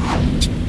you